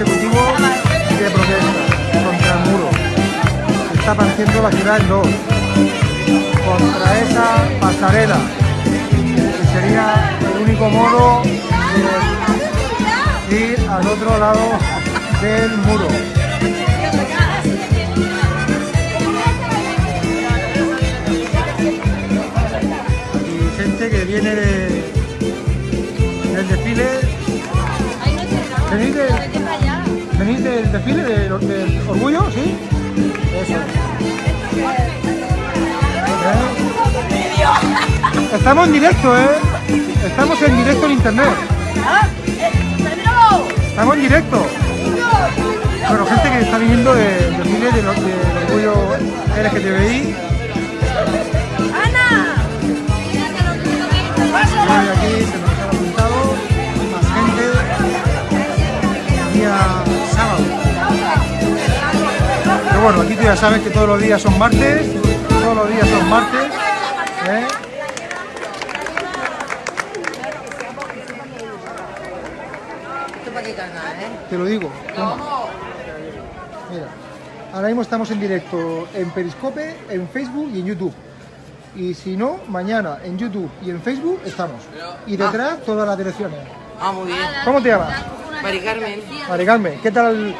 consecutivo de protesta contra el muro. Se está partiendo la ciudad en dos. Contra esa pasarela, que sería el único modo de ir al otro lado del muro. Y gente que viene de, del desfile. ¿Venís, de, ¿Venís del desfile del, del orgullo? ¿Sí? Eso. ¿Eh? Estamos en directo, ¿eh? Estamos en directo en internet. Estamos en directo. Bueno, gente que está viniendo del desfile del, del orgullo LGTBI. Hoy aquí se nos Pero bueno, aquí tú ya sabes que todos los días son martes, todos los días son martes. ¿eh? Te lo digo. toma. Mira, ahora mismo estamos en directo en Periscope, en Facebook y en YouTube. Y si no, mañana en YouTube y en Facebook estamos. Y detrás todas las direcciones. Ah, muy bien. ¿Cómo te llamas? Mari Carmen. Mari Carmen, ¿qué tal el,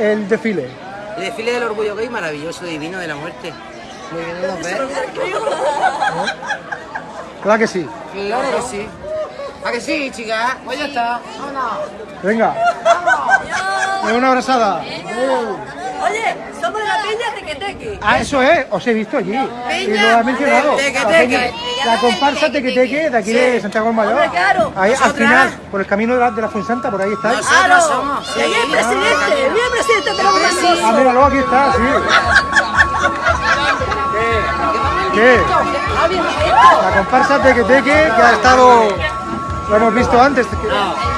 el desfile? El desfile del orgullo gay maravilloso, divino de la muerte. Muy bien, ¿nos ves? ¿Verdad que sí? Claro que sí. ¿A que sí, chica? Pues ya está. Vámonos. Venga. Una abrazada. Oye, somos de la peña Tequeteque. Ah, eso es, os he visto allí. Y lo has mencionado. Teque, La teque. peña- La comparsa Teque Teque de aquí de Santiago Mayor. Claro. Ahí al final, por el camino de la, de la Fuensanta, por ahí. Nosotras Claro. somos. Y ahí el sí. presidente, mira el presidente, tenemos un presidente. Ah, míralo, aquí está, sí. ¿Qué? La comparsa Teque Teque que ha estado... Lo hemos visto antes.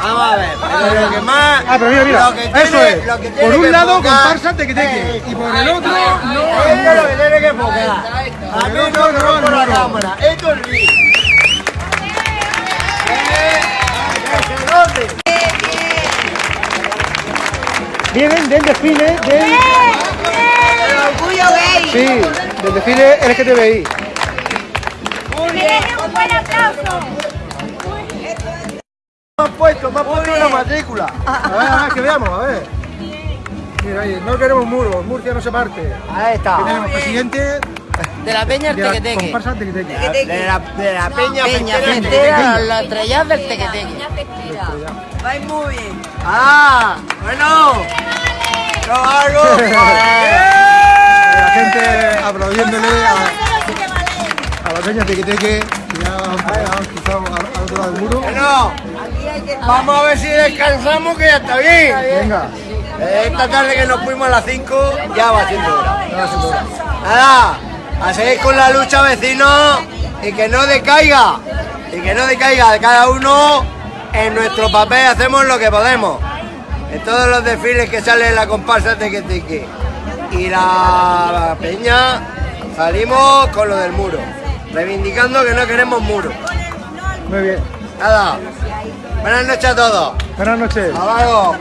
No, vamos a ver, pero lo que más... Ah, pero mira, mira, lo que tiene- eso es. lo que tiene Por un que lado, comparsa Teque Teque. Y por el otro, no. Esto es lo que tiene que enfocar. A mí no me no, por la no. cámara. Esto es. Eh, se note. Vienen del desfile del... El orgullo gay. Sí, del desfile LGTBI. un buen aplauso. Han puesto, me han puesto una matrícula. A ver, a ver, que veamos, a ver. Mira, ahí, no queremos muros, Murcia no se parte. Ahí está. Tenemos presidente De la peña la tequeteque. comparsa Teque Teque. De la, de la peña, Peña, festera. la estrella del tequeteque. Vais muy bien. Ah, bueno. Yo hago. La gente aplaudiéndole a, a la peña Teque Teque, que ya cruzado al, al otro lado del muro. Bueno, vamos a ver si descansamos que ya está bien. Venga, Esta tarde que nos fuimos a las 5 ya va siendo hora. ya va siendo hora. Nada, a seguir con la lucha vecinos y que no decaiga. Y que no decaiga de cada uno en nuestro papel hacemos lo que podemos. En todos los desfiles que sale en la comparsa Teque Teque y la peña salimos con lo del muro, reivindicando que no queremos muro. Muy bien. Nada, buenas noches a todos. Buenas noches. Hasta luego.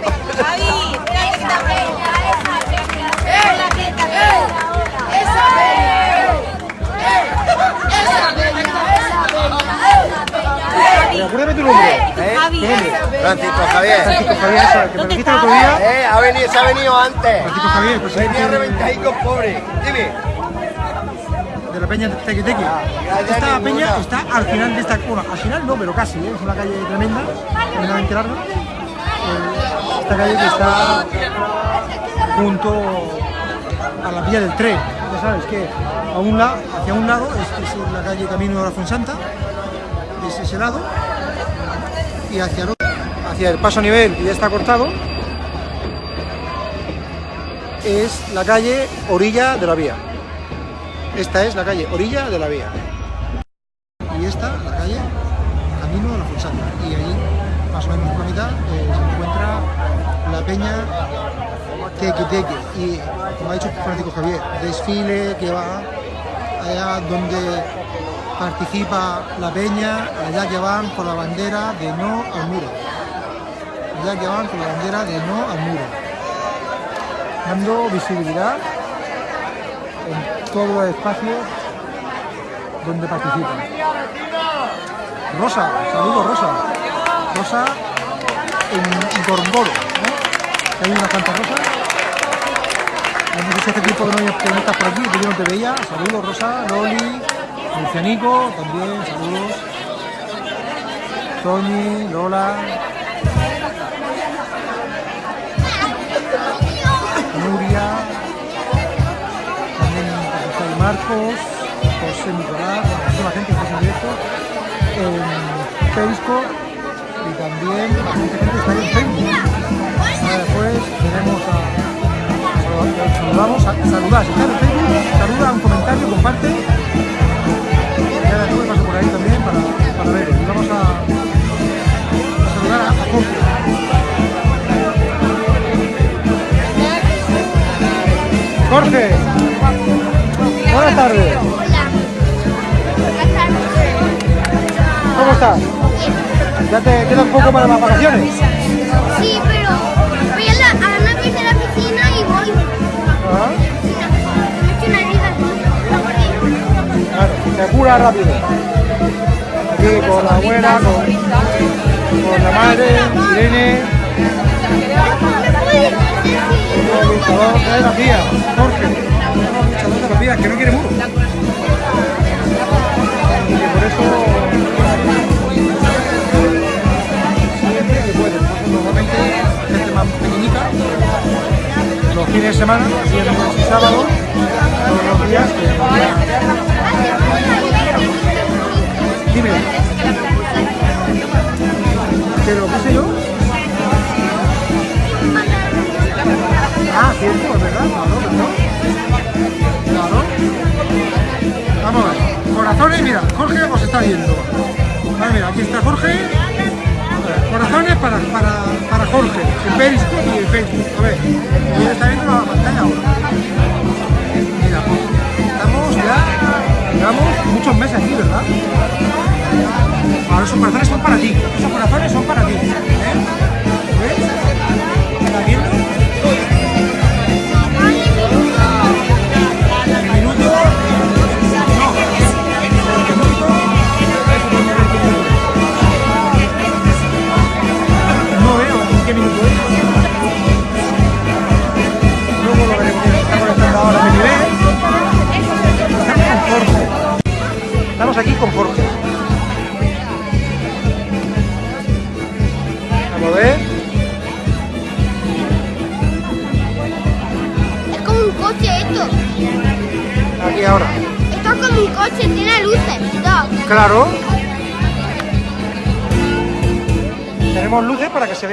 Eh, Acuérdame tu nombre. ¿Eh? Tu nombre. Francisco Javier. Francisco Javier, que me dijiste el otro día. Eh, ha venido, se ha venido antes. Francisco Javier, presidente Venía reventadico pobre. Dime. De la peña Teque. gracias, Esta peña está al final de esta... Bueno, al final no, pero casi, ¿eh? es una calle tremenda, tremendamente larga. Eh, esta calle que está junto a la vía del tren. Ya sabes que a un lado, hacia un lado es, es la calle Camino de la Fuensanta, es ese lado, y hacia el hacia el paso a nivel, que ya está cortado, es la calle orilla de la vía. Esta es la calle orilla de la vía. Y esta, la calle Camino de la Fuensanta. Y ahí, más o menos por la mitad, eh, se encuentra la peña Teque. Y, como ha dicho Francisco Javier, desfile que va allá donde participa la peña, allá que van con la bandera de no al muro. ya que van con la bandera de no al muro, dando visibilidad en todos los espacios donde participan. Rosa, saludos Rosa. Rosa en Gorgoro. Hay unas cuantas rosas. No sé si hace tiempo que no, que no estás por aquí, que yo no te veía. Saludos Rosa, Loli, Lucianico, también, saludos. Tony, Lola, Marcos, José Nicolás, bueno, toda la gente que está en directo, en Facebook y también la gente que está en Facebook. Después tenemos a, saludamos, a, saludar, si estás en Facebook, saluda, un comentario, comparte. Y ahora después paso por ahí también para, para ver. Y vamos a, a saludar a, a Jorge. Jorge, buenas tardes. ¿Cómo estás? ¿Ya te queda un poco para las vacaciones? Sí, pero voy a la, a la vez de la piscina y voy. Aquí. Claro, se cura rápido. Aquí con la abuela, con, con la madre, Irene, ¿Me puedes decir con el tía, Que no quiere muro. Y por eso normalmente gente más pequeñita, los fines de semana, viernes y sábado, todos los días Dime. ¿Pero qué sé yo? Ah, cierto, es verdad. Perdón. Claro. Vamos a ver. Corazones, mira, Jorge os está viendo. Vale, mira, aquí está Jorge. Corazones para, para, para Jorge, en y en Facebook. A ver, él está viendo la pantalla ahora. Mira, estamos ya, llevamos muchos meses aquí, ¿verdad? Ahora esos corazones son para ti. Esos corazones son para ti. ¿eh?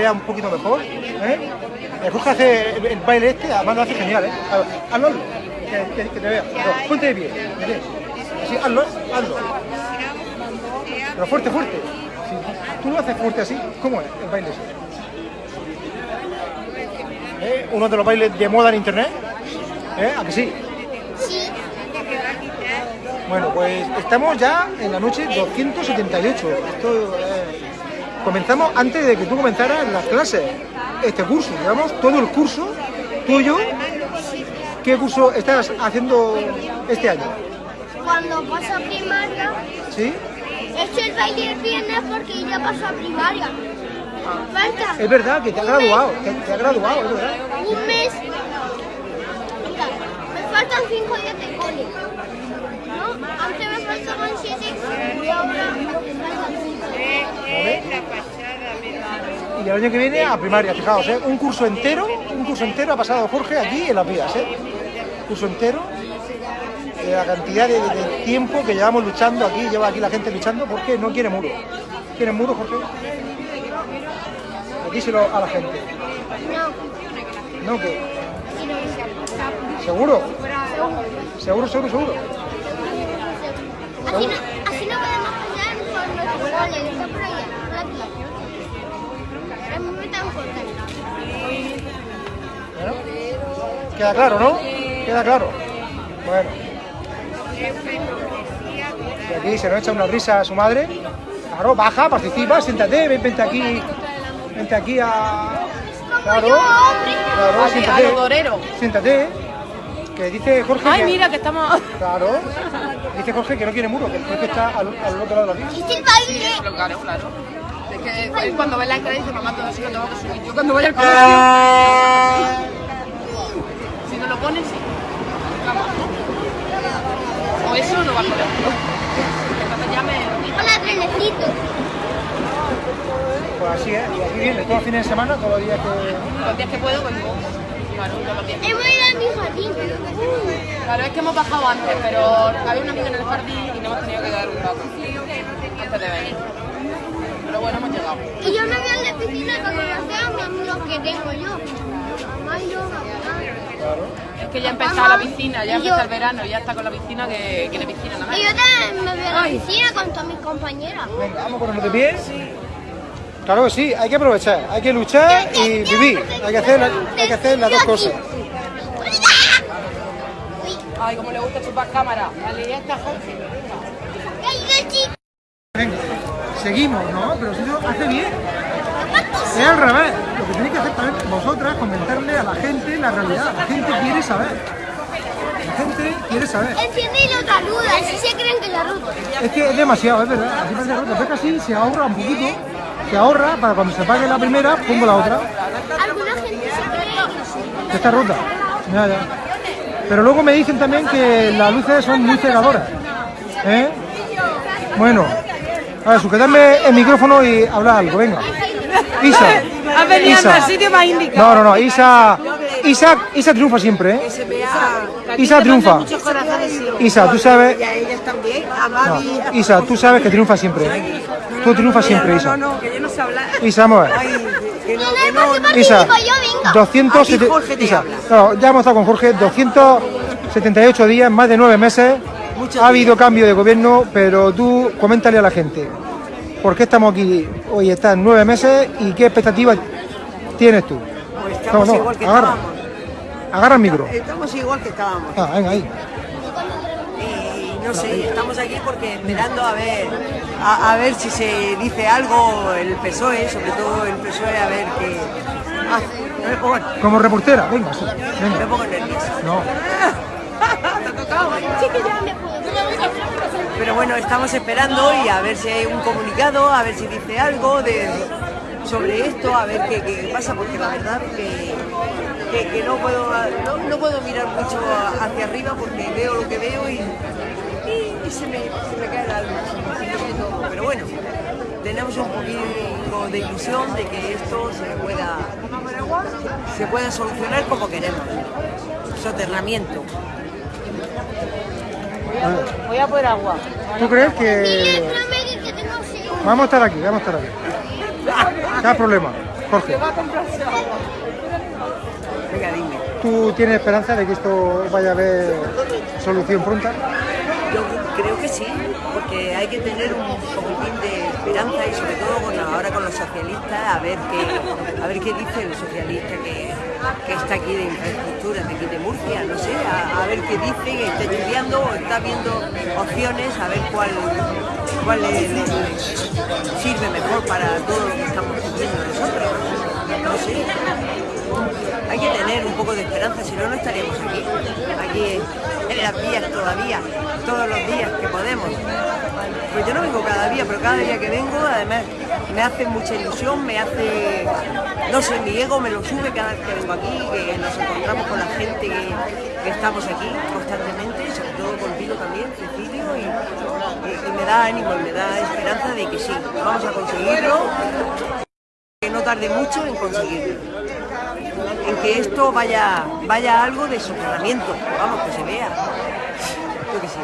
Vea un poquito mejor. ¿eh? El Jorge hace el, el baile este, además lo hace genial. ¿eh? Hazlo, que, que- que te vea. Pero ponte de pie. vete. Así, hazlo, hazlo. Pero fuerte, fuerte. Si tú lo haces fuerte así, ¿cómo es el baile ese? ¿Eh? Uno de los bailes de moda en internet. ¿Eh? ¿A que sí? Sí. Bueno, pues estamos ya en la noche 278. Esto, eh, comenzamos antes de que tú comenzaras las clases, este curso. Llevamos todo el curso tuyo. ¿Qué curso estás haciendo este año? Cuando paso a primaria, ¿Sí? he hecho el baile el viernes porque ya paso a primaria. Falta Es verdad que te has graduado, te, te has graduado, es verdad. un mes. Me faltan cinco días de cole. ¿No? Antes me faltaban siete y ahora me faltan cinco. Y el año que viene a primaria, fijaos, ¿eh? un curso entero, un curso entero ha pasado Jorge aquí en las vías, ¿eh? curso entero, de la cantidad de, de tiempo que llevamos luchando aquí, lleva aquí la gente luchando porque no quiere muro. ¿Quieren muro, Jorge? Díselo a la gente. No, ¿No que quiero ir. ¿Seguro? ¿Seguro, seguro, seguro? Por nuestro cole, que está por allá, por aquí. Es muy tan corta. Bueno, queda claro, ¿no? Queda claro. Bueno. Y aquí se nos echa una risa a su madre. Claro, baja, participa, siéntate, ven, vente aquí. Vente aquí a... Claro, claro, siéntate. Siéntate. Que dice Jorge Ay, que- mira que estamos. Claro. Dice Jorge que no quiere muro, que el juez está al, al otro lado de la vía. Es el. Claro, claro. Es que él cuando ve la entrada dice, mamá, todo eso que tengo que subir. Yo cuando voy al colegio. Si no lo pones, sí. O eso no va a poder. Entonces ya me. Hola, trenecito. Pues así es. Y aquí viene todos los fines de semana, todos los días que... Los días que puedo, vengo. Claro, todos los días. Hemos ido a mi jardín. Claro, es que hemos bajado antes, pero había una amiga en el jardín y no hemos tenido que dar un rato antes de venir. Pero bueno, hemos llegado. Y yo me voy a la piscina con conocer a mis amigos que tengo yo. Mamá y yo, mamá. Es que ya empezó la piscina, ya empieza el verano, ya está con la piscina que quiere piscina nada más. Y yo también me voy a la piscina con todas mis compañeras. Venga, vamos ponernos de pie. Claro que sí, hay que aprovechar, hay que luchar y vivir. Hay que hacer, la- hay que hacer las dos cosas. Ay, como le gusta chupar cámara. Vale, ya está Jorge. Venga, seguimos, ¿no? Pero si no, hace bien. Es al revés. Lo que tenéis que hacer también vosotras, comentarle a la gente la realidad. La gente quiere saber. La gente quiere saber. Enciende y lo saluda, así se creen que la ruta. Es que es demasiado, es verdad. Así parece ruta. Pero es que así se ahorra un poquito. Se ahorra para cuando se pague la primera, pongo la otra. Alguna gente se cree que esta ruta. Ya, ya. Pero luego me dicen también que las luces son muy cegadoras. ¿Eh? Bueno, a ver, sujetadme el micrófono y habla algo, venga. Isa. Has venido Isa. al sitio más indicado. No, no, no, Isa, Isa, Isa triunfa siempre, ¿eh? Isa triunfa. Isa, tú sabes. No, Isa, tú sabes que triunfa siempre. ¿eh? Tú triunfas siempre, Isa. no, que yo no sé hablar. Isa, vamos a ver. No, No, no, no, no. Isa, participo yo, venga. 270 Aquí Jorge te Isa, habla. no, ya hemos estado con Jorge, 278 días, más de nueve meses. Muchos ha habido cambio de gobierno, pero tú coméntale a la gente. ¿Por qué estamos aquí? Hoy están nueve meses y qué expectativas tienes tú. Pues estamos No, no, igual que agarra. estábamos. Agarra el micro. Estamos igual que estábamos. Ah, venga, ahí. Y no sé, estamos aquí porque esperando a ver a, a ver si se dice algo el PSOE, sobre todo el PSOE, a ver qué no Como reportera, venga, sí, me venga. pongo nerviosa. No. Pero bueno, estamos esperando y a ver si hay un comunicado, a ver si dice algo de, sobre esto, a ver qué, qué pasa, porque la verdad que, que, que no, puedo, no, no puedo mirar mucho hacia arriba porque veo lo que veo y, y- y se, me, se me cae el alma. Pero bueno, tenemos un poquito de ilusión de que esto se pueda, se pueda solucionar como queremos. Soterramiento. Voy a por agua. ¿Tú crees que vamos a estar aquí, vamos a estar aquí? ¿Qué problema? Jorge, Venga, dime. ¿tú tienes esperanza de que esto vaya a haber solución pronta? Yo creo que sí, porque hay que tener un poquitín de y sobre todo ahora con los socialistas, a ver qué, a ver qué dice el socialista que, que está aquí de infraestructura, de aquí de Murcia, no sé, a, ver qué dice, está estudiando o está viendo opciones, a ver cuál, cuál le, sirve mejor para todo lo que estamos haciendo nosotros. No sé. Hay que tener un poco de esperanza, si no, no estaríamos aquí, aquí en las vías todavía, todos los días que podemos. Pues yo no vengo cada día, pero cada día que vengo, además, me hace mucha ilusión, me hace, no sé, mi ego me lo sube cada vez que vengo aquí, que nos encontramos con la gente que, estamos aquí constantemente, sobre todo contigo también, Cecilio, y, y- y me da ánimo, y me da esperanza de que sí, vamos a conseguirlo, que no tarde mucho en conseguirlo en que esto vaya, vaya algo de soterramiento, vamos, que se vea. Yo que sí.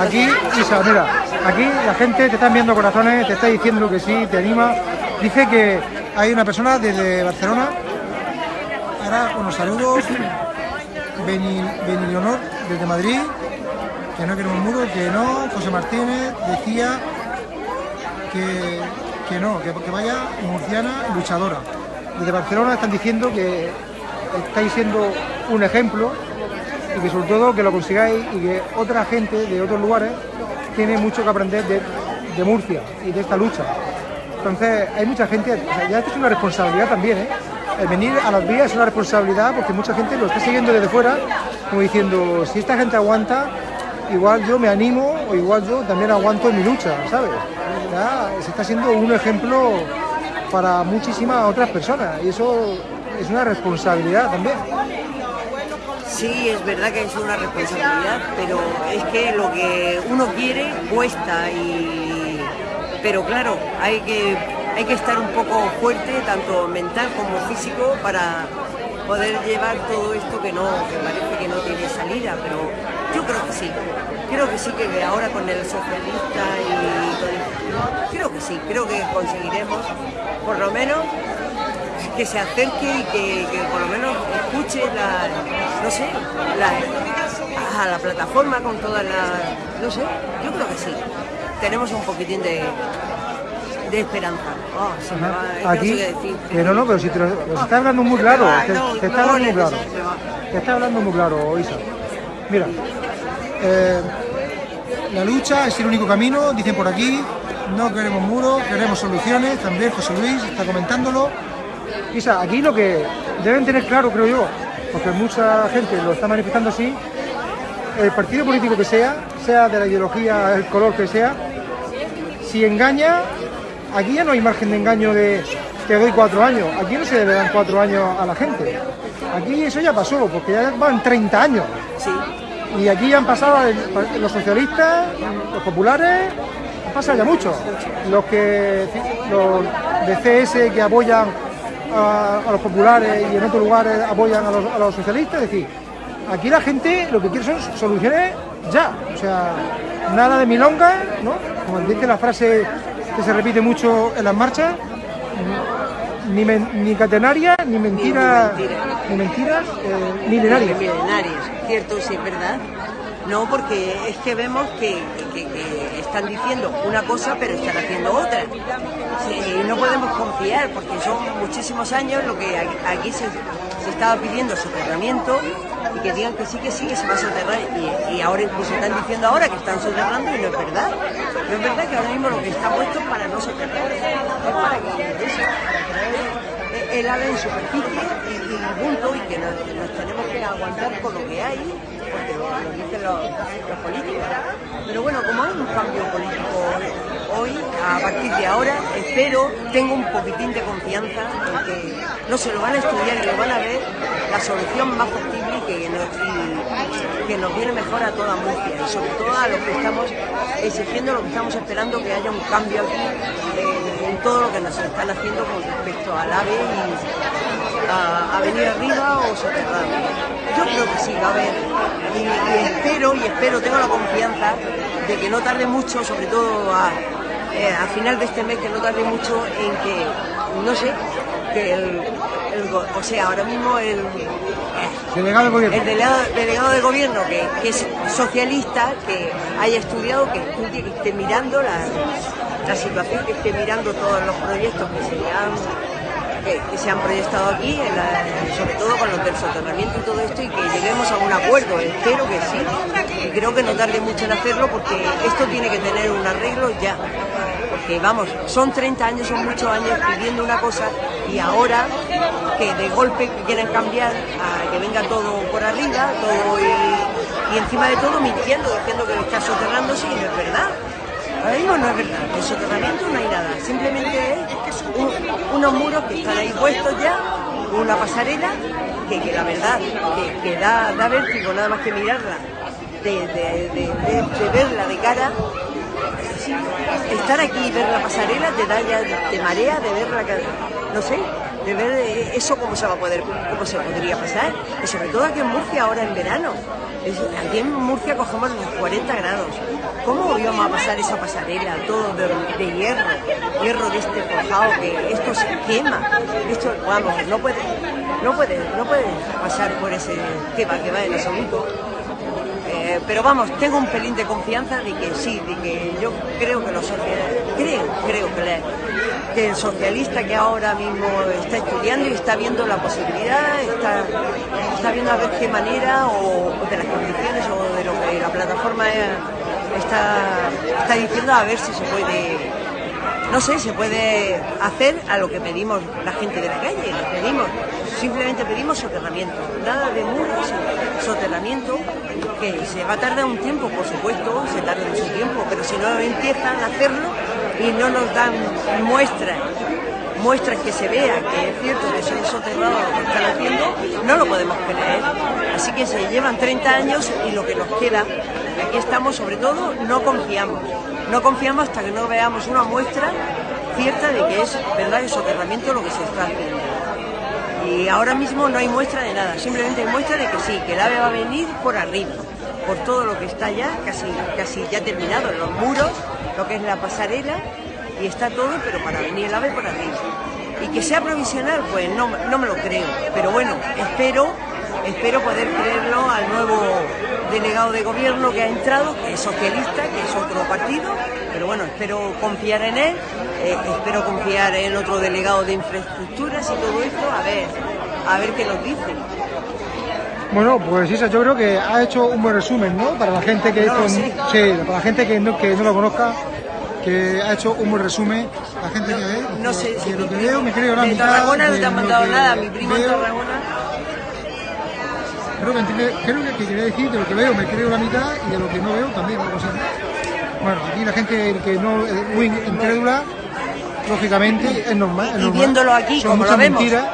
Aquí, Isa, mira, aquí la gente te está enviando corazones, te está diciendo que sí, te anima. Dice que hay una persona desde Barcelona. Ahora, unos saludos. Beni, Beni Leonor, desde Madrid. Que no queremos muro, que no. José Martínez decía que, que no, que, vaya murciana luchadora. Desde Barcelona están diciendo que estáis siendo un ejemplo y que sobre todo que lo consigáis y que otra gente de otros lugares tiene mucho que aprender de Murcia y de esta lucha. Entonces, hay mucha gente, ya esto es una responsabilidad también, ¿eh? El venir a las vías es una responsabilidad porque mucha gente lo está siguiendo desde fuera, como diciendo, si esta gente aguanta, igual yo me animo o igual yo también aguanto en mi lucha, ¿sabes? Se está siendo un ejemplo para muchísimas otras personas y eso es una responsabilidad también. Sí, es verdad que es una responsabilidad, pero es que lo que uno quiere cuesta y pero claro, hay que hay que estar un poco fuerte, tanto mental como físico, para poder llevar todo esto que no, que parece que no tiene salida, pero yo creo que sí. Creo que sí que ahora con el socialista y todo esto, creo que sí, creo que conseguiremos por lo menos que se acerque y que, que por lo menos escuche la, no sé, la, a la plataforma con todas las, no sé, yo creo que sí. Tenemos un poquitín de, de esperanza. Oh, se me va, es que no sé Aquí, qué decir. que no, no, pero si te lo, está hablando muy claro, te, No, te está no, hablando muy claro. no, Te está hablando muy claro, Isa. Mira, eh, la lucha es el único camino, dicen por aquí, no queremos muros, queremos soluciones, también José Luis está comentándolo. Isa, aquí lo que deben tener claro, creo yo, porque mucha gente lo está manifestando así, el partido político que sea, sea de la ideología, el color que sea, si engaña, aquí ya no hay margen de engaño de te doy cuatro años. Aquí no se le dan cuatro años a la gente. Aquí eso ya pasó, porque ya van 30 años. Y aquí han pasado los socialistas, los populares, han pasado ya mucho. Los que los de CS que apoyan a, los populares y en otros lugares apoyan a los, socialistas, es decir, aquí la gente lo que quiere son soluciones ya. O sea, nada de milonga, ¿no? Como dice la frase que se repite mucho en las marchas, ni, men- ni catenaria, ni mentiras, Ni mentira. ni mentiras eh, milenarias. milenarios, cierto, sí, es verdad. No, porque es que vemos que, que- que están diciendo una cosa pero están haciendo otra. Sí, no podemos confiar porque son muchísimos años lo que aquí- aquí se, se estaba pidiendo soterramiento que digan que sí, que sí, que se va a soterrar. Y, ahora incluso están diciendo ahora que están soterrando y no es verdad. No es verdad que ahora mismo lo que está puesto es para no soterrar, es para que eso, el ala en superficie y, y punto y que nos, tenemos que aguantar con lo que hay porque lo, dicen los, los políticos. Pero bueno como hay un cambio político hoy a partir de ahora espero tengo un poquitín de confianza en que no se lo van a estudiar y lo van a ver la solución más factible que nos, viene mejor a toda Murcia y sobre todo a los que estamos exigiendo lo que estamos esperando que haya un cambio aquí eh, en todo lo que nos están haciendo con respecto al AVE y a, venir arriba o soterrado. Yo creo que sí, va a haber. Y, espero, y espero, tengo la confianza de que no tarde mucho, sobre todo a, eh, a final de este mes, que no tarde mucho en que, no sé, que el, o sea, ahora mismo el, Delegado del gobierno. el delegado, delegado de gobierno que, que es socialista, que haya estudiado, que estudie, que esté mirando la, la situación, que esté mirando todos los proyectos que se han, que, se han proyectado aquí, sobre todo con los del soterramiento y todo esto, y que lleguemos a un acuerdo. Espero que sí. Y creo que no tarde mucho en hacerlo porque esto tiene que tener un arreglo ya. Porque vamos, son 30 años, son muchos años pidiendo una cosa y ahora que de golpe quieren cambiar a que venga todo por arriba, y, y encima de todo mintiendo, diciendo que está soterrándose y no es verdad. Ahora mismo no es verdad, de soterramiento no hay nada, simplemente es un- unos muros que están ahí puestos ya, una pasarela que, que la verdad que, da, da vértigo nada más que mirarla, de, de- verla de cara. Estar aquí y ver la pasarela te da ya te marea de ver la ca- no sé de ver eh, eso cómo se va a poder cómo se podría pasar. Y sobre todo aquí en Murcia ahora en verano. Aquí en Murcia cogemos los 40 grados. Cómo íbamos a pasar esa pasarela todo de, hierro hierro de este forjado que esto se quema. Esto vamos no puede no puede no puede pasar por ese va que va en absoluto pero vamos, tengo un pelín de confianza de que sí, de que yo creo que los socialistas, creo, creo que, el socialista que ahora mismo está estudiando y está viendo la posibilidad, está, está viendo a ver qué manera o, o de las condiciones o de lo que la plataforma está, está diciendo a ver si se puede, no sé, se puede hacer a lo que pedimos la gente de la calle. Pedimos, simplemente pedimos soterramiento, nada de muros, soterramiento, que se va a tardar un tiempo, por supuesto, se tarda mucho tiempo, pero si no empiezan a hacerlo y no nos dan muestras muestras que se vea que es cierto que son soterrados lo que están haciendo, no lo podemos creer. Así que se llevan 30 años y lo que nos queda, aquí estamos sobre todo, no confiamos. No confiamos hasta que no veamos una muestra cierta de que es verdad el soterramiento lo que se está haciendo. Y ahora mismo no hay muestra de nada, simplemente hay muestra de que sí, que el ave va a venir por arriba, por todo lo que está ya, casi, casi ya terminado, los muros, lo que es la pasarela, y está todo, pero para venir el ave por arriba. Y que sea provisional, pues no, no me lo creo. Pero bueno, espero, espero poder creerlo al nuevo delegado de gobierno que ha entrado, que es socialista, que es otro partido, pero bueno, espero confiar en él, eh, espero confiar en otro delegado de infraestructuras y todo esto, a ver, a ver qué nos dice. Bueno, pues Isa, yo creo que ha hecho un buen resumen, ¿no? Para la gente que, No con- sí, para la gente que no, que no lo conozca, que ha hecho un buen resumen. La gente que ve, No sé si lo que veo me creo la de mitad. Tarragona no te han mandado nada, mi primo en veo. Tarragona. Creo que, entiende- creo que, que quería decir de lo que veo me creo la mitad y de lo que no veo también algo así. Bueno, aquí la gente que no es muy incrédula, lógicamente es normal. es y normal. viéndolo aquí, Son como lo vemos, mentiras.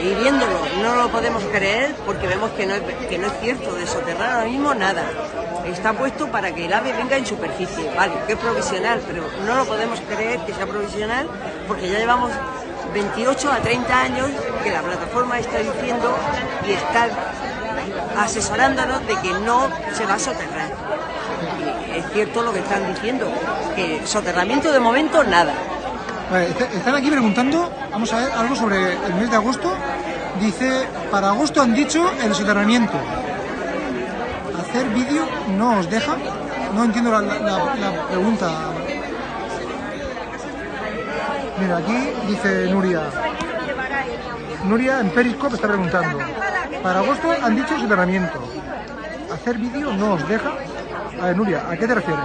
Y viéndolo, no lo podemos creer porque vemos que no, es, cierto, de soterrar ahora mismo nada. Está puesto para que el ave venga en superficie, vale, que es provisional, pero no lo podemos creer que sea provisional porque ya llevamos 28 a 30 años que la plataforma está diciendo y está asesorándonos de que no se va a soterrar. Y es cierto lo que están diciendo, que soterramiento de momento nada. Están aquí preguntando, vamos a ver, algo sobre el mes de agosto. Dice, para agosto han dicho el soterramiento. Hacer vídeo no os deja. No entiendo la pregunta. Mira, aquí dice Nuria. Nuria en Periscope está preguntando. Para agosto han dicho soterramiento. Hacer vídeo no os deja. A ver, Nuria, ¿a qué te refieres?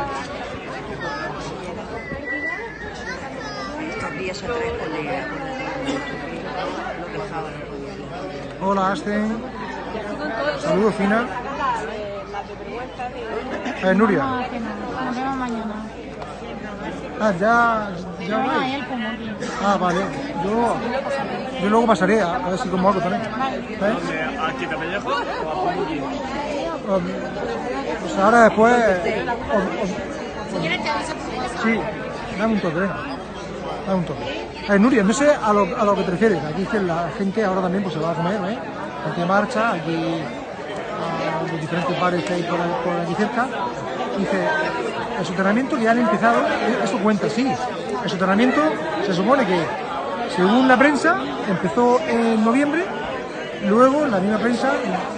Con lo dejaban. Hola, Asten. Saludos, Fina. Eh, Nuria. Nos vemos mañana. Ah, ya, vais. Ah, vale. Yo, yo luego pasaré a, a ver si como algo también. ¿Eh? ¿Aquí te pellejo? Um, Pues ahora después... os- os- sí, dame un toque, venga. Dame un Nuria, no sé a lo, que te refieres. Aquí que la gente ahora también pues, se va a comer, ¿eh? Gente marcha, aquí a los diferentes bares que hay por aquí cerca. Dice, el soterramiento que ya han empezado, eh, esto cuenta, sí. El soterramiento se supone que, según la prensa, empezó en noviembre Luego la misma prensa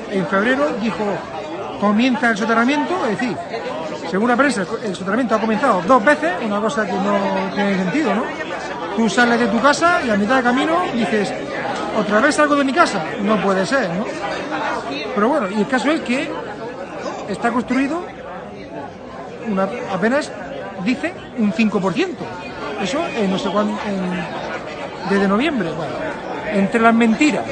en febrero dijo comienza el soterramiento, es decir, según la prensa el soterramiento ha comenzado dos veces, una cosa que no tiene sentido, ¿no? Tú sales de tu casa y a mitad de camino dices, ¿otra vez salgo de mi casa? No puede ser, ¿no? Pero bueno, y el caso es que está construido una, apenas dice un 5%. Eso en no sé cuándo, desde noviembre. Bueno, entre las mentiras,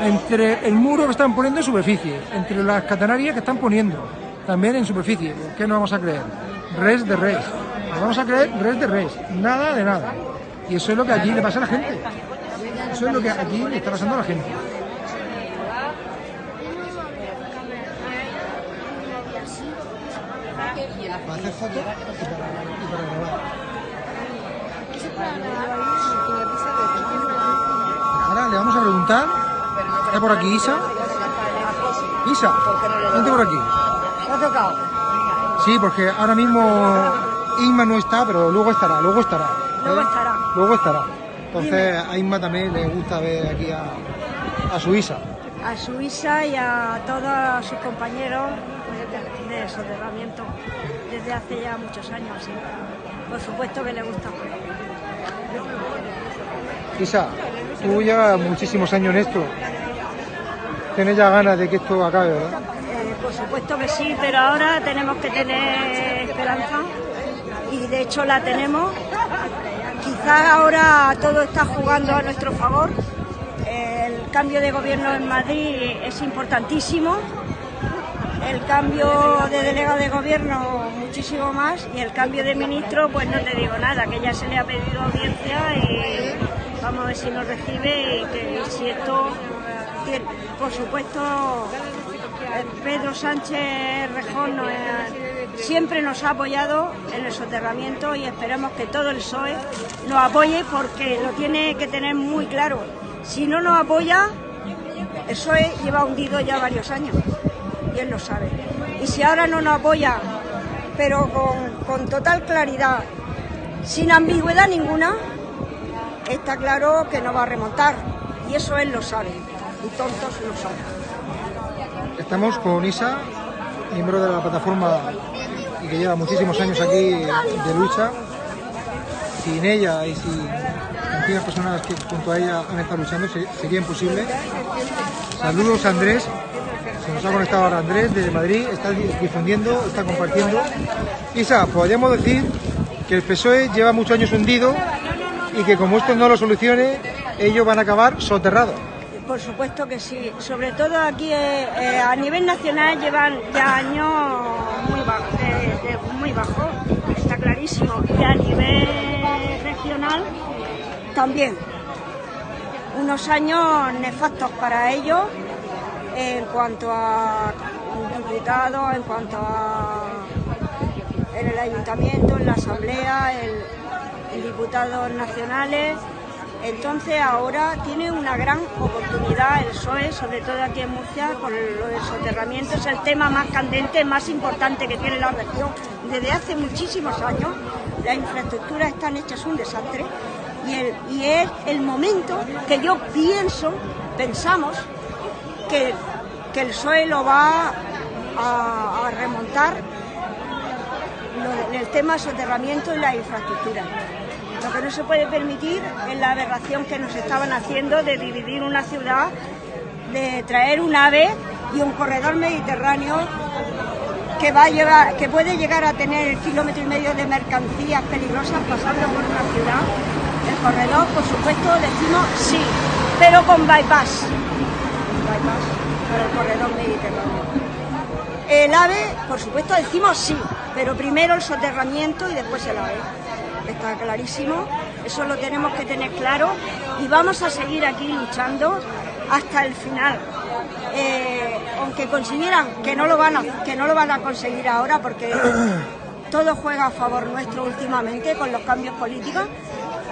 entre el muro que están poniendo en superficie, entre las catenarias que están poniendo también en superficie. ¿Qué nos vamos a creer? Res de res. Nos vamos a creer res de res. Nada de nada. Y eso es lo que aquí le pasa a la gente. Eso es lo que aquí le está pasando a la gente. Para hacer fotos y para, y para grabar. Ahora le vamos a preguntar. ¿Está por aquí Isa? Isa, vente por aquí. Sí, porque ahora mismo Inma no está, pero luego estará, luego estará. ¿eh? Luego estará. Luego estará. Entonces a Inma también le gusta ver aquí a, a su Isa. A su Isa y a todos sus compañeros de, de soterramiento desde hace ya muchos años. sí. Por supuesto que le gusta. Isa, tú llevas muchísimos años en esto. Tienes ya ganas de que esto acabe, ¿verdad? Eh, por supuesto que sí, pero ahora tenemos que tener esperanza y de hecho la tenemos. Ahora todo está jugando a nuestro favor. El cambio de gobierno en Madrid es importantísimo. El cambio de delegado de gobierno muchísimo más y el cambio de ministro pues no te digo nada, que ya se le ha pedido audiencia y vamos a ver si nos recibe y que si esto, por supuesto, Pedro Sánchez Rejón nos, eh, siempre nos ha apoyado en el soterramiento y esperemos que todo el PSOE nos apoye porque lo tiene que tener muy claro. Si no nos apoya, el PSOE lleva hundido ya varios años y él lo sabe. Y si ahora no nos apoya, pero con, total claridad, sin ambigüedad ninguna, está claro que no va a remontar. Y eso él lo sabe. Y tontos lo son. Estamos con Isa, miembro de la plataforma y que lleva muchísimos años aquí de lucha. Sin ella y sin aquellas personas que junto a ella han estado luchando se- sería imposible. Saludos a Andrés, se nos ha conectado ahora Andrés desde Madrid, está di- difundiendo, está compartiendo. Isa, podríamos decir que el PSOE lleva muchos años hundido y que como esto no lo solucione, ellos van a acabar soterrados. Por supuesto que sí. Sobre todo aquí eh, eh, a nivel nacional llevan ya años muy bajos, está clarísimo. Y a nivel regional también. Unos años nefastos para ellos en cuanto a diputados, en cuanto a en el ayuntamiento, en la asamblea, en, en diputados nacionales. Entonces ahora tiene una gran oportunidad el PSOE, sobre todo aquí en Murcia, con lo del soterramiento. Es el tema más candente, más importante que tiene la región desde hace muchísimos años. Las infraestructuras están hechas un desastre y, el- y es el momento que yo pienso, pensamos, que, que el PSOE lo va a, remontar el tema soterramiento y la infraestructura. Lo que no se puede permitir es la aberración que nos estaban haciendo de dividir una ciudad, de traer un ave y un corredor mediterráneo que va a llevar, que puede llegar a tener el kilómetro y medio de mercancías peligrosas pasando por una ciudad. El corredor, por supuesto, decimos sí, pero con bypass. Bypass para el corredor mediterráneo. El AVE, por supuesto, decimos sí, pero primero el soterramiento y después el AVE. Está clarísimo, eso lo tenemos que tener claro y vamos a seguir aquí luchando hasta el final. Eh, aunque consiguieran que no lo van a, que no lo van a conseguir ahora porque todo juega a favor nuestro últimamente con los cambios políticos.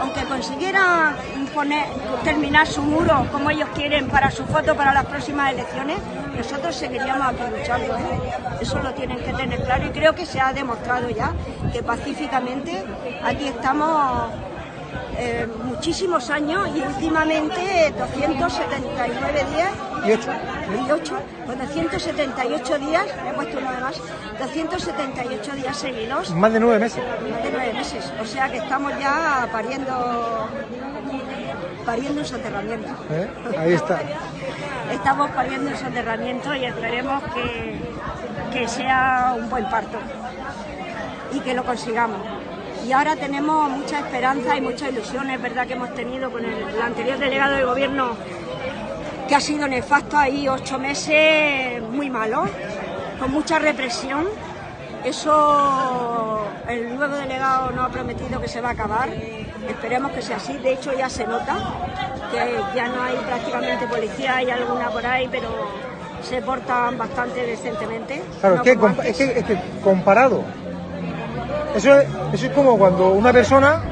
Aunque consiguieran poner, terminar su muro como ellos quieren para su foto para las próximas elecciones, nosotros seguiríamos aquí luchando. ¿eh? Eso lo tienen que tener claro y creo que se ha demostrado ya que pacíficamente aquí estamos eh, muchísimos años y últimamente 279 días Y ocho. y 8, pues 278 días, he puesto uno de más, 278 días seguidos, Más de nueve meses. más de nueve meses. O sea que estamos ya pariendo, pariendo un soterramiento. ¿eh? Ahí está. Estamos pariendo un soterramiento y esperemos que, que sea un buen parto y que lo consigamos. Y ahora tenemos mucha esperanza y mucha ilusión, es verdad que hemos tenido con el, el anterior delegado de gobierno que ha sido nefasto ahí ocho meses muy malos, con mucha represión. Eso el nuevo delegado nos ha prometido que se va a acabar. Esperemos que sea así. De hecho ya se nota que ya no hay prácticamente policía, hay alguna por ahí, pero se portan bastante decentemente. Claro, no es, que, es, que, es que comparado, eso es, eso es como cuando una persona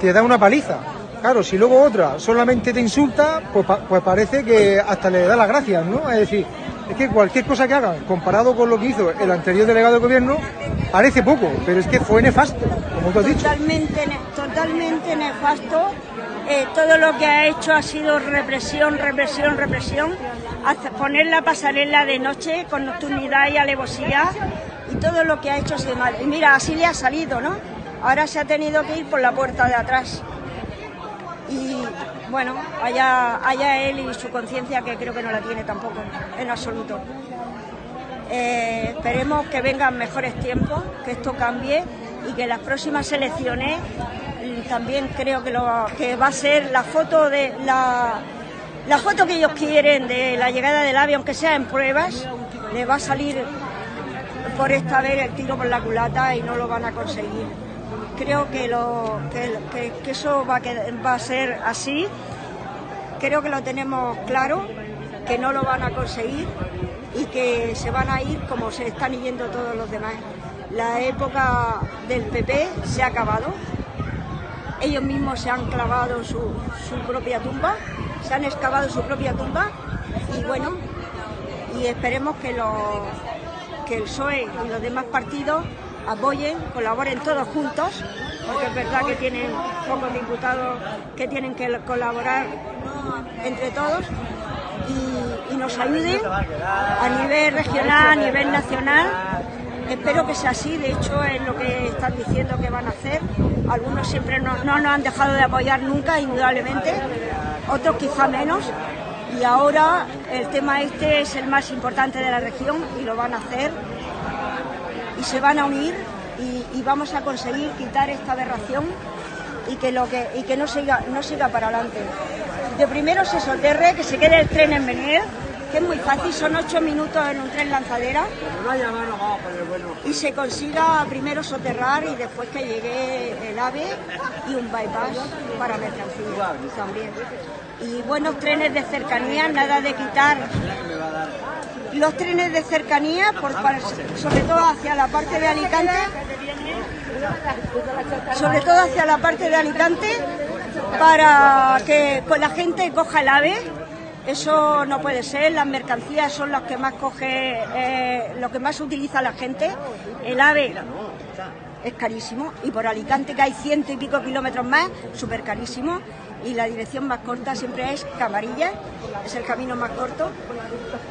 te da una paliza. Claro, si luego otra solamente te insulta, pues, pues parece que hasta le da las gracias, ¿no? Es decir, es que cualquier cosa que hagan comparado con lo que hizo el anterior delegado de gobierno, parece poco, pero es que fue nefasto, como tú has dicho. Totalmente, totalmente nefasto. Eh, todo lo que ha hecho ha sido represión, represión, represión. Hace- poner la pasarela de noche con nocturnidad y alevosía. Y todo lo que ha hecho ha sido mal. Y mira, así le ha salido, ¿no? Ahora se ha tenido que ir por la puerta de atrás. Y bueno, allá, allá él y su conciencia, que creo que no la tiene tampoco, en absoluto. Eh, esperemos que vengan mejores tiempos, que esto cambie y que las próximas elecciones mm, también creo que, lo, que va a ser la foto de la, la foto que ellos quieren de la llegada del AVE, aunque sea en pruebas, le va a salir por esta vez el tiro por la culata y no lo van a conseguir. Creo que, lo, que, eso va a, qued- va a ser así. Creo que lo tenemos claro, que no lo van a conseguir y que se van a ir como se están yendo todos los demás. La época del PP se ha acabado. Ellos mismos se han clavado su, su propia tumba, se han excavado su propia tumba y bueno, y esperemos que, los, que el PSOE y los demás partidos apoyen, colaboren todos juntos, porque es verdad que tienen pocos diputados que tienen que colaborar entre todos y, nos ayuden a nivel regional, a nivel nacional. Espero que sea así, de hecho es lo que están diciendo que van a hacer. Algunos siempre no, no nos han dejado de apoyar nunca, indudablemente, otros quizá menos. Y ahora el tema este es el más importante de la región y lo van a hacer y se van a unir y, vamos a conseguir quitar esta aberración y que lo que y que no siga no siga para adelante. De primero se soterre, que se quede el tren en venir, que es muy fácil, son ocho minutos en un tren lanzadera y se consiga primero soterrar y después que llegue el AVE y un bypass para mercancías también. Y buenos trenes de cercanía, nada de quitar los trenes de cercanía, sobre todo hacia la parte de Alicante, sobre todo hacia la parte de Alicante, para que pues, la gente coja el AVE. Eso no puede ser, las mercancías son las que más coge, eh, lo que más utiliza la gente. El AVE es carísimo y por Alicante que hay ciento y pico kilómetros más, súper carísimo y la dirección más corta siempre es Camarilla, es el camino más corto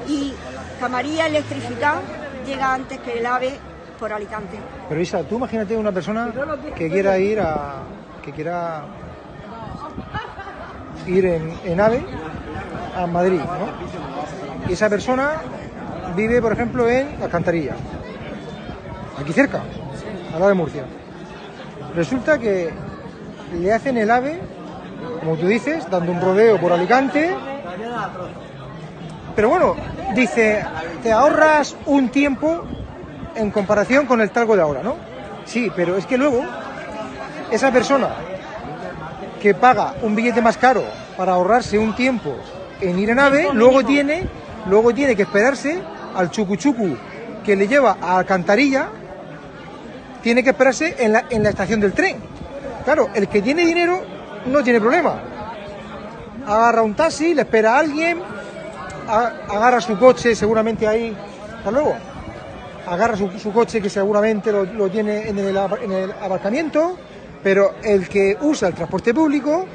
y Camarilla electrificado llega antes que el AVE por Alicante. Pero Isa, tú imagínate una persona que quiera ir a. que quiera ir en, en AVE a Madrid, ¿no? Y esa persona vive, por ejemplo, en Alcantarilla, aquí cerca, al lado de Murcia. Resulta que le hacen el AVE, como tú dices, dando un rodeo por Alicante. Pero bueno, dice, te ahorras un tiempo en comparación con el talgo de ahora, ¿no? Sí, pero es que luego esa persona que paga un billete más caro para ahorrarse un tiempo en ir en AVE, luego tiene, luego tiene que esperarse al chucuchucu que le lleva a Alcantarilla, tiene que esperarse en la, en la estación del tren. Claro, el que tiene dinero no tiene problema. Agarra un taxi, le espera a alguien, agarra su coche seguramente ahí. Hasta luego agarra su, su coche que seguramente lo, lo tiene en el, en el aparcamiento, pero el que usa el transporte público,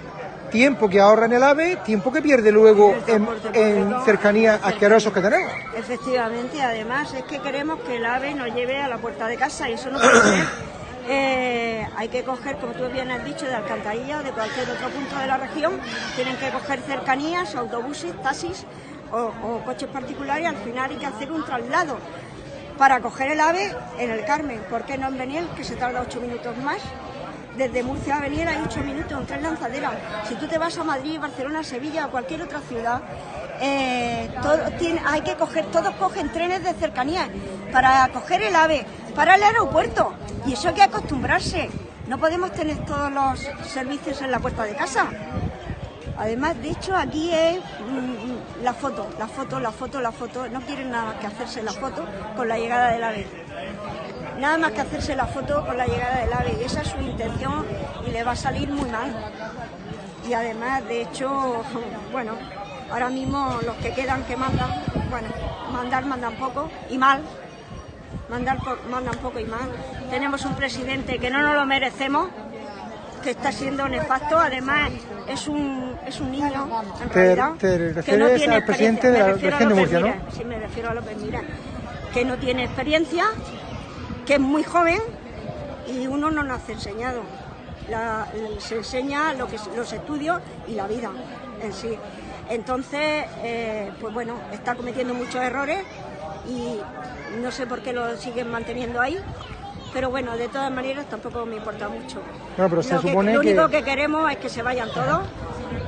tiempo que ahorra en el AVE, tiempo que pierde luego en, en cercanías asquerosos que tenemos. Efectivamente, además es que queremos que el AVE nos lleve a la puerta de casa y eso no puede ser. Eh, hay que coger, como tú bien has dicho, de Alcantarilla o de cualquier otro punto de la región, tienen que coger cercanías, autobuses, taxis o, coches particulares, al final hay que hacer un traslado para coger el AVE en el Carmen. ¿Por qué no en Beniel, que se tarda ocho minutos más? Desde Murcia a Beniel hay ocho minutos, un tren lanzadera. Si tú te vas a Madrid, Barcelona, Sevilla o cualquier otra ciudad, eh, hay que coger, todos cogen trenes de cercanía para coger el AVE, para el aeropuerto. Y eso hay que acostumbrarse. No podemos tener todos los servicios en la puerta de casa. Además, de hecho, aquí es mm, la foto, la foto, la foto, la foto. No quieren nada que hacerse la foto con la llegada del AVE. Nada más que hacerse la foto con la llegada del AVE. Y esa es su intención y le va a salir muy mal. Y además, de hecho, bueno, ahora mismo los que quedan que mandan, bueno, mandar mandan poco y mal. Mandar po- mandan poco y mal. Tenemos un presidente que no nos lo merecemos, que está siendo nefasto. Además, es un, es un niño, en Te- realidad. te que refieres tiene al presidente de la región de ¿no? Sí, me refiero a López Mira. Que no tiene experiencia, que es muy joven y uno no nace enseñado. La- se enseña lo que, los estudios y la vida en sí. Entonces, eh, pues bueno, está cometiendo muchos errores y no sé por qué lo siguen manteniendo ahí. Pero bueno, de todas maneras tampoco me importa mucho. No, pero se lo que- único que queremos es que se vayan todos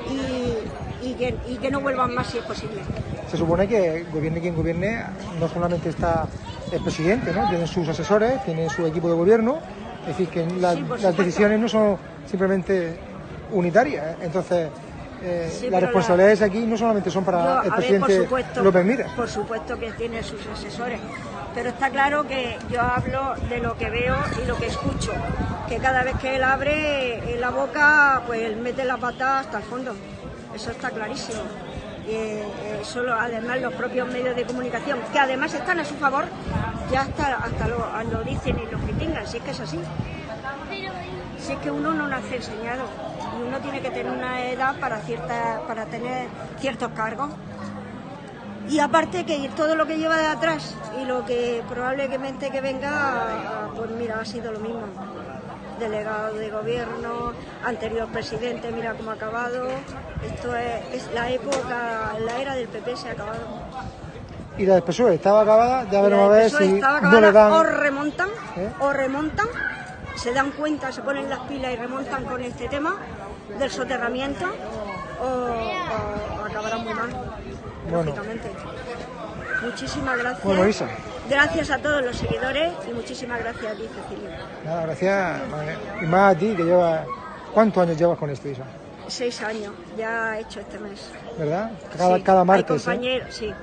y, y que, y que no vuelvan más si es posible. Se supone que gobierne quien gobierne, no solamente está el presidente, ¿no? Tienen sus asesores, tiene su equipo de gobierno, es decir, que la- Sí, por las decisiones no son simplemente unitarias. ¿eh? Entonces, eh, Sí, las responsabilidades aquí no solamente son para Yo, el ver, presidente por supuesto, López Mira. Por supuesto que tiene sus asesores, pero está claro que yo hablo de lo que veo y lo que escucho, que cada vez que él abre eh, la boca, pues él mete la pata hasta el fondo, eso está clarísimo. Y, eh, eh, solo, además los propios medios de comunicación, que además están a su favor, ya hasta, hasta lo, lo dicen y lo critican, si es que es así. Si es que uno no nace enseñado y uno tiene que tener una edad para, cierta, para tener ciertos cargos. Y aparte que todo lo que lleva de atrás y lo que probablemente que venga, pues mira, ha sido lo mismo. Delegado de gobierno, anterior presidente, mira cómo ha acabado. Esto es, es la época, la era del PP se ha acabado. Y la del PSOE estaba acabada, ya veremos a ver PSOE si estaba no le acabada, o remontan, ¿Eh? o remontan, se dan cuenta, se ponen las pilas y remontan con este tema del soterramiento, o, o acabarán muy mal, Bueno. lógicamente. Muchísimas gracias. Bueno, Isa. Gracias a todos los seguidores y muchísimas gracias a ti, Cecilia. Nada, gracias. Y más a ti que llevas... ¿Cuántos años llevas con esto, Isa? Seis años, ya he hecho este mes. ¿Verdad? Cada, Sí, cada hay martes. ¿eh? sí.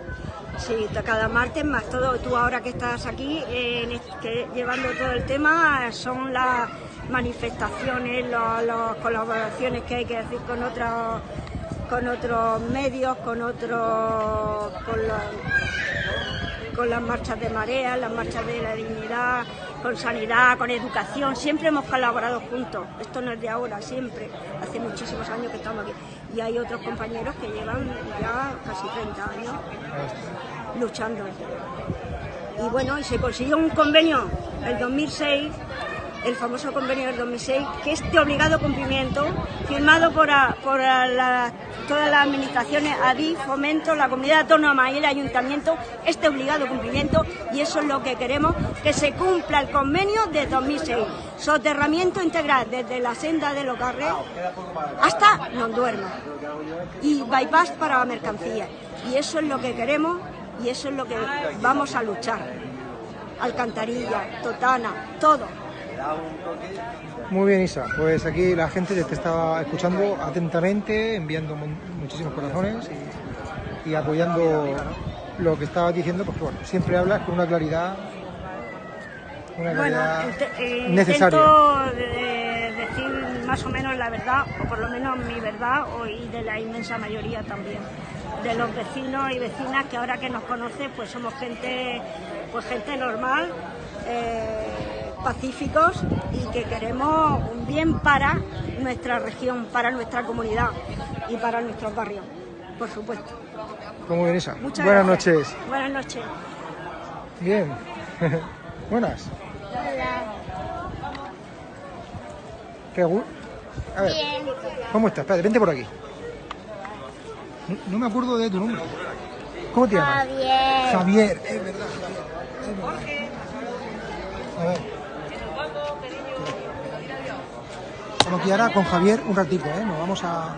Sí, cada martes más todo. Tú ahora que estás aquí llevando todo el tema, son las manifestaciones, las colaboraciones que hay que hacer con otros con otros medios, con otros con las marchas de marea, las marchas de la dignidad, con sanidad, con educación, siempre hemos colaborado juntos, esto no es de ahora, siempre, hace muchísimos años que estamos aquí. Y hay otros compañeros que llevan ya casi 30 años luchando. Y bueno, y se consiguió un convenio el 2006, el famoso convenio del 2006, que es de obligado cumplimiento, firmado por, por la- todas las administraciones, ADI, Fomento, la Comunidad Autónoma y el Ayuntamiento, este obligado cumplimiento, y eso es lo que queremos, que se cumpla el convenio de 2006. Soterramiento integral desde la senda de los Carrés hasta Nonduerma y bypass para mercancías. Y eso es lo que queremos y eso es lo que vamos a luchar. Alcantarilla, Totana, todo. Muy bien, Isa. Pues aquí la gente te estaba escuchando atentamente, enviando mu- muchísimos corazones y, y apoyando lo que estabas diciendo, porque bueno, siempre hablas con una claridad, una Bueno, claridad inte- eh, necesaria. intento eh, decir más o menos la verdad, o por lo menos mi verdad, o- y de la inmensa mayoría también. De los vecinos y vecinas que ahora que nos conocen, pues somos gente, pues gente normal, eh, pacíficos y que queremos un bien para nuestra región, para nuestra comunidad y para nuestros barrios, por supuesto. Pues muy bien, Isa. Muchas Buenas gracias. noches. Buenas noches. Bien. Buenas. ¿Qué gu- A ver, Bien. ¿cómo estás? Espérate, vente por aquí. No, no me acuerdo de tu nombre. ¿Cómo te llamas? Javier. Javier, es verdad. Javier. A ver. Ahora con Javier un ratito, ¿eh? Nos vamos a...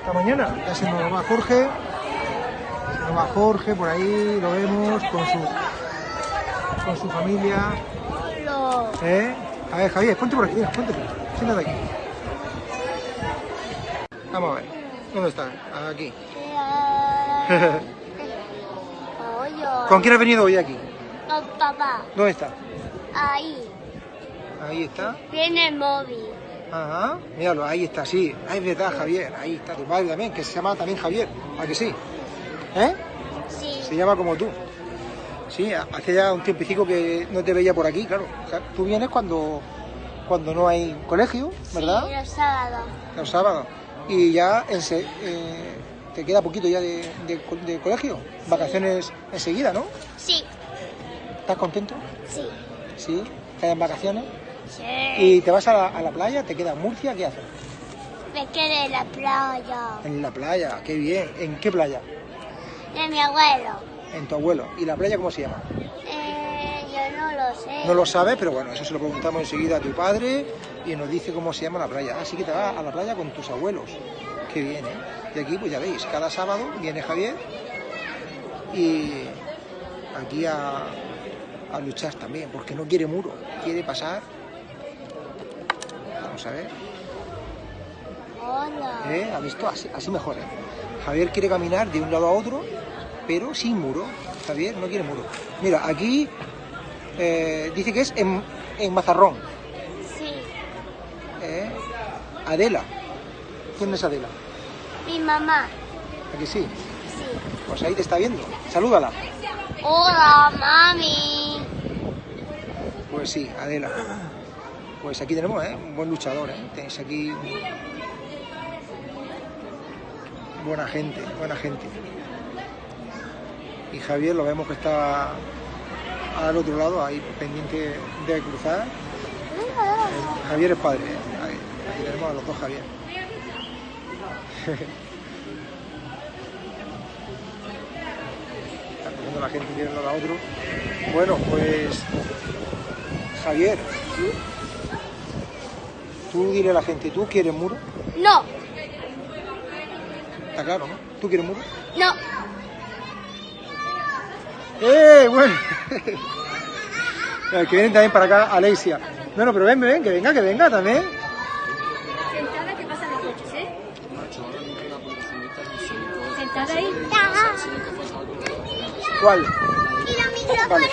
Hasta mañana. Ya se nos va Jorge. Se nos va Jorge por ahí, lo vemos con su, con su familia. ¿Eh? A ver, Javier, ponte por aquí, mira, ponte por aquí. Siéntate aquí. Vamos a ver. ¿Dónde está? Aquí. ¿Con quién has venido hoy aquí? Con papá. ¿Dónde está? Ahí. Ahí está. Viene el móvil. Ajá. Míralo, ahí está, sí. Ah, es verdad, Javier. Ahí está tu padre también, que se llama también Javier. ¿A que sí? ¿Eh? Sí. Se llama como tú. Sí, hace ya un tiempecico que no te veía por aquí, claro. O sea, tú vienes cuando, cuando no hay colegio, ¿verdad? Sí, los sábados. Los sábados. Y ya ense- eh, te queda poquito ya de, de co- de colegio. Vacaciones enseguida, ¿no? Sí. ¿Estás contento? Sí. Sí. ¿Quedan vacaciones? ¿Y te vas a la, a la playa? ¿Te queda en Murcia? ¿Qué haces? Me quedé en la playa. En la playa, qué bien. ¿En qué playa? De mi abuelo. En tu abuelo. ¿Y la playa cómo se llama? Eh, yo no lo sé. No lo sabes, pero bueno, eso se lo preguntamos enseguida a tu padre y nos dice cómo se llama la playa. Así que te vas a la playa con tus abuelos. Qué bien, ¿eh? Y aquí, pues ya veis, cada sábado viene Javier y aquí a, a luchar también, porque no quiere muro, quiere pasar. Vamos a ver. Hola. ¿Eh? ¿Ha visto? Así, así mejor. ¿eh? Javier quiere caminar de un lado a otro, pero sin muro. Javier no quiere muro. Mira, aquí eh, dice que es en, en Mazarrón. Sí. ¿eh? Adela. ¿Quién es Adela? Mi mamá. ¿A que sí? Sí. Pues ahí te está viendo. Salúdala. Hola, mami. Pues sí, Adela. Pues aquí tenemos ¿eh? un buen luchador. ¿eh? Tenéis aquí buena gente, buena gente. Y Javier lo vemos que está al otro lado, ahí pendiente de cruzar. Javier es padre, ¿eh? ahí, ahí tenemos a los dos Javier. Está la gente de un lado a otro. Bueno, pues Javier, tú dile a la gente, ¿tú quieres muro? No, Está claro, ¿no? ¿Tú quieres muro? no. ¡Eh! Bueno. Que vienen también para acá, Alexia. No, no, pero ven, ven, que venga, que venga también. Sentada, ¿qué pasa en los coches, eh? Sentada ahí. ¿Cuál? Y los micrófonos.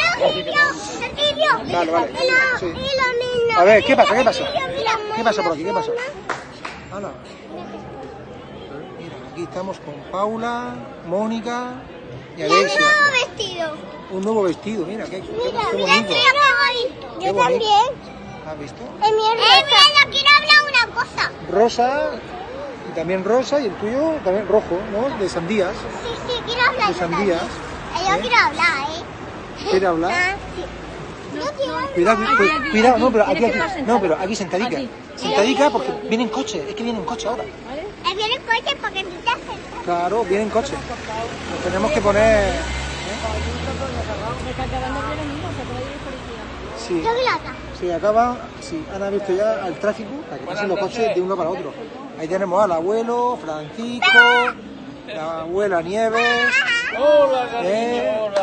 Vale, vale. Y los, Sí. y los niños. A ver, ¿qué pasa? ¿Qué pasa? ¿Qué pasa por aquí? ¿Qué pasa? Ana. Mira, aquí estamos con Paula, Mónica y Y un Alexia. nuevo vestido. Un nuevo vestido, mira, qué, Mira, qué mira, bonito. hoy. Qué Yo bonito. también. ¿Has visto? Es rosa. Eh, mira, quiero hablar una cosa. Rosa, y también rosa, y el tuyo también rojo, ¿no? De sandías. Sí, sí, quiero hablar. De yo sandías. Eh, Yo ¿Eh? quiero hablar, ¿eh? ¿Quiere hablar? Ah, sí. Cuidado, cuidado, no, pero aquí, no, pero aquí sentadica. Sentadica porque viene en coche, es que viene en coche ahora. Eh, viene el coche porque. Claro, viene en coche. Nos tenemos que poner... Sí, quiero hablar. sí, acaba, sí, han visto ya el tráfico, para que pasen los coches de uno para otro. Ahí tenemos al abuelo, Francisco, la abuela Nieves. Hola, cariño,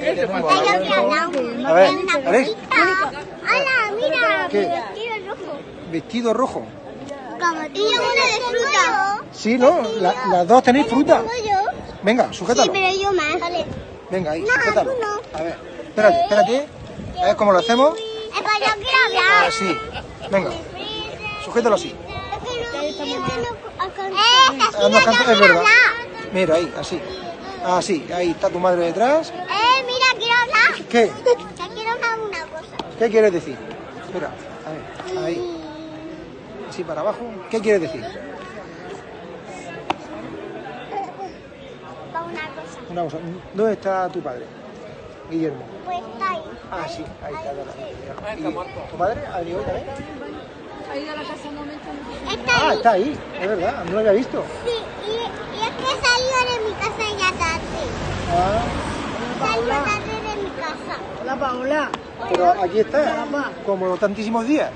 Ahí tenemos ¿Me puedo mirar abuelo. hablar. A ver, Una Alex, cosita. Hola, mira, ¿Qué? vestido rojo. vestido rojo. Como tú. Y yo una de fruta. Sí, ¿no? La- las dos tenéis fruta. Venga, Sí, sujétalo. pero yo más. Vale. Venga, ahí, No, sujétalo. A ver, espérate, espérate. A ver cómo lo hacemos. Eh. Así. Venga, sujétalo así. Es que no, es que no alcanzo. Eh, Ah, no es verdad. Mira, ahí, así. Así, ahí está tu madre detrás. Eh, mira, quiero hablar. ¿Qué? Que quiero hablar una cosa. ¿Qué quieres decir? Espera, a ver, ahí. Así para abajo. ¿Qué quieres decir? Para una cosa. Una cosa. ¿Dónde está tu padre? Guillermo. Pues está ahí. Ah, sí, ahí está. ahí está. ¿Y ¿Tu padre hoy también? Ha ido a la casa un momento. Está Ah, ahí. está ahí, es verdad, no lo había visto. Sí, y, y es que salió de mi casa ya tarde. Ah, Salió tarde de mi casa. Hola, Paola. pero aquí está, como tantísimos días.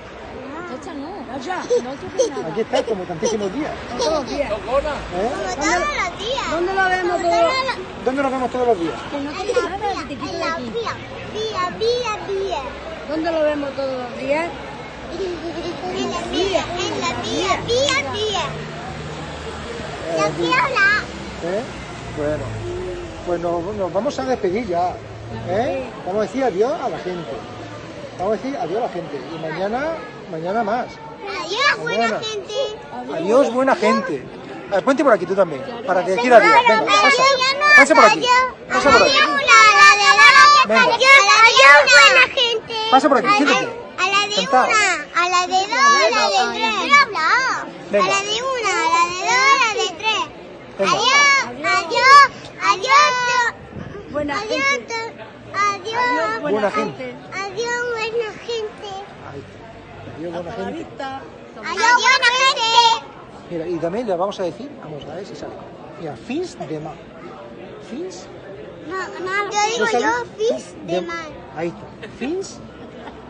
Chacha, no. Chacha, no nada. Aquí está, como tantísimos días. Todos los días. ¿Eh? Como todos los días. ¿Dónde lo vemos todos? los ¿Dónde nos vemos todos los días? Que no nada, te quito en de la aquí. vía, vía, vía, vía. ¿Dónde lo vemos todos los días? En la vía, en la vía, vía, vía. Eh, Yo aquí. quiero hablar. ¿Eh? Bueno, pues nos, nos vamos a despedir ya. ¿eh? Vamos a decir adiós a la gente. Vamos a decir adiós a la gente. Y mañana, mañana más. Adiós, buena gente. Adiós, buena gente. A ver, ponte por aquí tú también, para decir adiós. Venga, pasa. Pasa por aquí. Pasa por aquí. adiós, Venga. Buena gente. Pasa por aquí, A la- siéntate. A la de una, a la de dos, a la de tres. Venga. A la de una, a la de dos, a la de tres. Venga. Adiós, adiós, adiós. Buena Adiós, gente. adiós. Buena gente. Adiós, buena gente. Ahí está. Adiós, buena gente. Adiós, buena gente. Mira, y también le vamos a decir, vamos a ver si sale. Mira, fins de mar. Fins No, no, yo digo yo fish de mar. Ahí está. Fins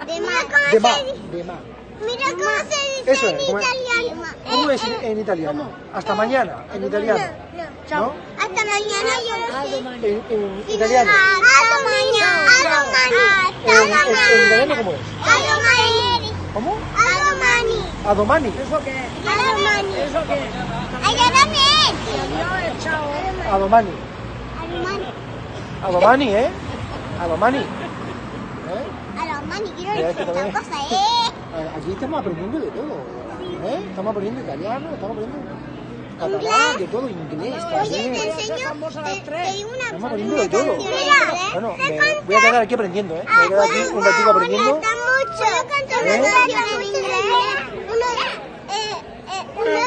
De mar. de ¿Cómo mar. De mar. Mira cómo se dice Eso en es. ¿Cómo es, italiano. ¿Cómo Eh, es en, eh, italiano? Hasta mañana, en italiano. ¿No? Hasta mañana yo lo sé. En, en italiano. Hasta mañana. En, en- en italiano, ¿cómo es? Adomani. ¿Cómo? Adomani. Adomani. Adomani. Allá también. Adomani. Adomani. Adomani, ¿eh? Adomani. ¿Eh? Adomani. Quiero decir cosa, ¿eh? Eh, Aquí estamos aprendiendo de todo. ¿eh? Estamos aprendiendo italiano, estamos aprendiendo catalán, de todo, inglés Oye, te enseño, te, te digo una, Estamos aprendiendo una de todo. canción en inglés. Bueno, Sé me cantar. voy a quedar aquí aprendiendo, ¿eh? Me voy a quedar aquí un ratito aprendiendo. Me gusta mucho. ¿Puedo cantar ¿Eh? una canción en inglés? Una, eh, eh, una,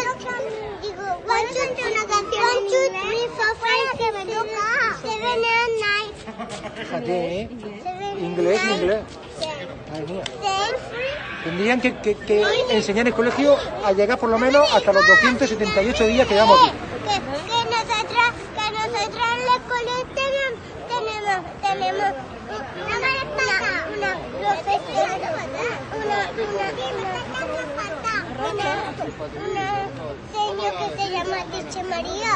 digo, one, two, three, una canción one, two, three, four, five, que me toca. Seven and nine. Fíjate, ¿eh? Seven, Inglés, inglés. Tendrían que, que- que enseñar en el colegio a llegar por lo menos hasta los 278 días que llevamos aquí. Que, que nosotros, que nosotros en la escuela tenemos, tenemos, tenemos una, una, una profesora, una, una, una, una señor que se llama Dicha María.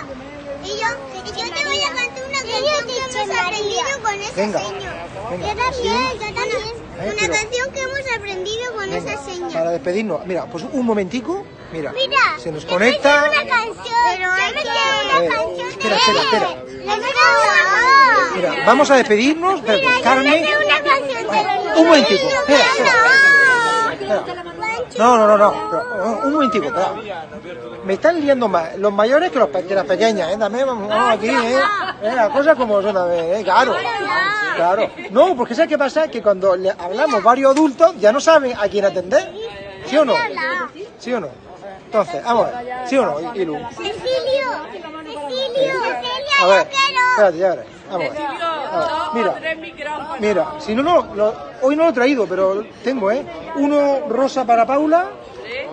Y yo, y yo te voy a cantar una canción que hemos aprendido con ese Venga, señor. venga, Yo también, yo también. Una pero- canción que hemos aprendido con Venga, ese señor. para despedirnos. Mira, pues un momentico. Mira, Mira, se nos yo conecta. me sé una canción. Pero yo me sé una A ver, canción. espera, espera, espera. Yo me sé una. Mira, vamos a despedirnos. Mira, yo Carmen. me sé una canción de los Un momentico, niños. espera, espera. Espera. No, no, no, no. pero, un momentico, espera. Me están liando más los mayores que, los, pe- que las pequeñas, ¿eh? También vamos, aquí, ¿eh? ¿Eh? Las cosas como son, a ver, ¿eh? Claro. Claro. No, porque ¿sabes qué pasa? Que cuando le hablamos varios adultos ya no saben a quién atender. ¿Sí o no? ¿Sí o no? Entonces, vamos a ver. ¿Sí o no, Ilu? Cecilio. Cecilio. Cecilia, A ver, espérate, ya verás. Vamos a ver. A ver, Mira, mira, si no, no, lo- hoy no lo he traído, pero tengo, ¿eh? Uno rosa para Paula,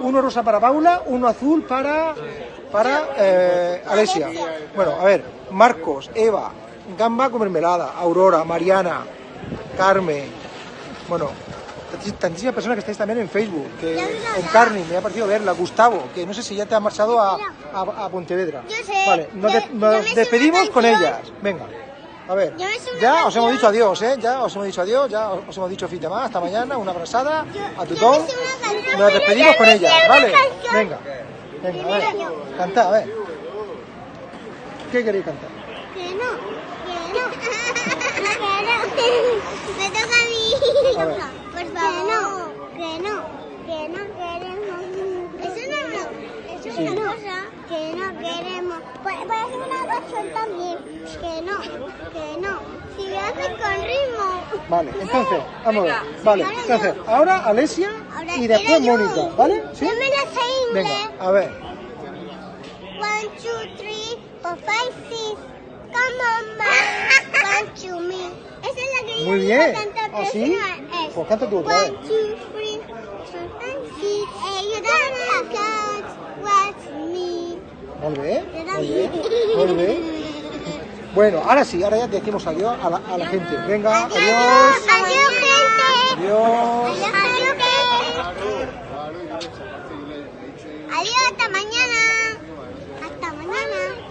uno rosa para Paula, uno azul para, para eh, Alesia. Bueno, a ver, Marcos, Eva, Gamba con mermelada, Aurora, Mariana, Carmen, bueno, tantísimas personas que estáis también en Facebook, que en Carmen me ha parecido verla, Gustavo, que no sé si ya te ha marchado a, a, a Pontevedra. Yo sé, Vale, nos, de- despedimos con ellas. Venga, a ver, ya os hemos dicho adiós, ¿eh? Ya os hemos dicho adiós, ya os hemos dicho fin de más, hasta mañana, una abrazada, a yo tutón. Nos despedimos con una ¿vale? Venga, venga, a ver, cantad, a ver. ¿Qué queréis cantar? Que no, que no, que no. Me toca a mí. Por favor. Que no, que no, que no queremos. Eso no es una cosa. Que no queremos. Puede ser una canción también. Que no, que no. Si lo haces con ritmo. Vale, entonces, vamos a ver. Vale, entonces, ahora Alesia Ahora y después yo. Mónica, ¿vale? ¿Sí? Yo me la sé inglés. Venga, a ver. One, two, three, four, five, six. Come on, ma. One, two, me. Esa es la que yo Muy iba bien. cantar, ¿Ah, pero sí? esa no es. Pues canta tú otra vez. One, two, three, four, five, six. Eh, you don't what's me. Molt bé, molt bé. Bueno, ahora sí, ahora ya decimos adiós a la, gente. Venga, adiós. Adiós, gente. Adiós. Adiós, gente. Adiós, hasta mañana. Hasta mañana.